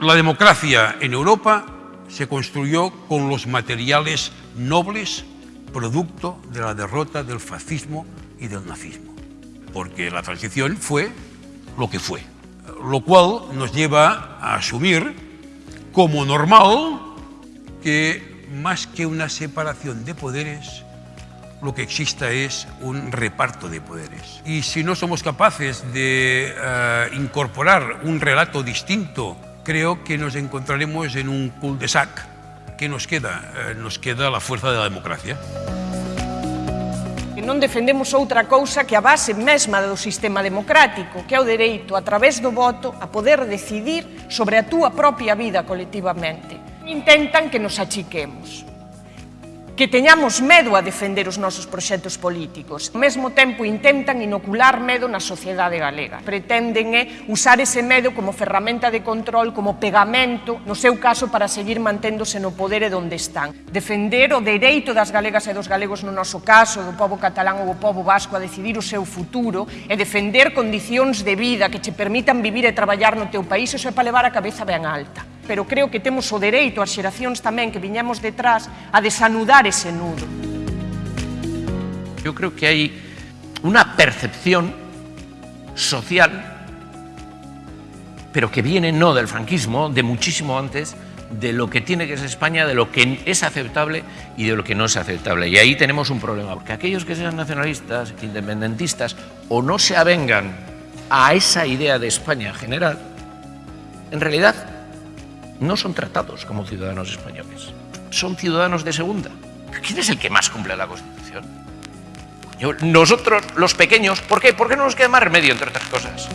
La democracia en Europa se construyó con los materiales nobles producto de la derrota del fascismo y del nazismo, porque la transición fue lo que fue, lo cual nos lleva a asumir como normal que más que una separación de poderes, lo que exista es un reparto de poderes. Y si no somos capaces de uh, incorporar un relato distinto, creo que nos encontraremos en un cul-de-sac que nos queda, eh, nos queda la fuerza da democracia. E non defendemos outra cousa que a base mesma do sistema democrático, que é o dereito, a través do voto, a poder decidir sobre a túa propia vida colectivamente. Intentan que nos achiquemos que teñamos medo a defender os nosos proxectos políticos. Ao mesmo tempo intentan inocular medo na sociedade galega. Pretenden é usar ese medo como ferramenta de control, como pegamento, no seu caso para seguir manténdose no poder e onde están. Defender o dereito das galegas e dos galegos no noso caso, do povo catalán ou do povo vasco a decidir o seu futuro e defender condicións de vida que che permitan vivir e traballar no teu país, iso é para levar a cabeza ben alta. Pero creo que temos o dereito, as xeracións tamén que viñamos detrás, a desanudar ese nudo. Yo creo que hay una percepción social, pero que viene no del franquismo, de muchísimo antes, de lo que tiene que ser España, de lo que es aceptable y de lo que no es aceptable. Y ahí tenemos un problema, porque aquellos que sean nacionalistas, independentistas, o no se avengan a esa idea de España general, en realidad no son tratados como ciudadanos españoles, son ciudadanos de segunda. ¿Quién es el que más cumple la Constitución? Nosotros, los pequeños, ¿por qué? ¿Por qué no nos queda más remedio, entre otras cosas?